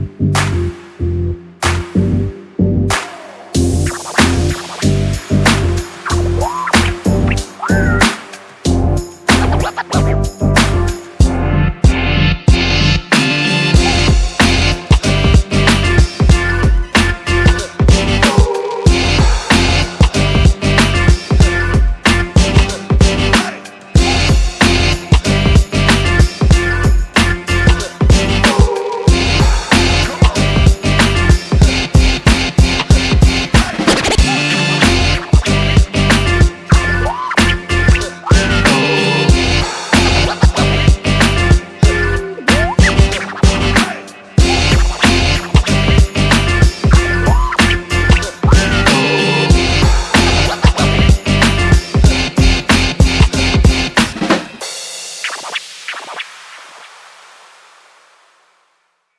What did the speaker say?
you.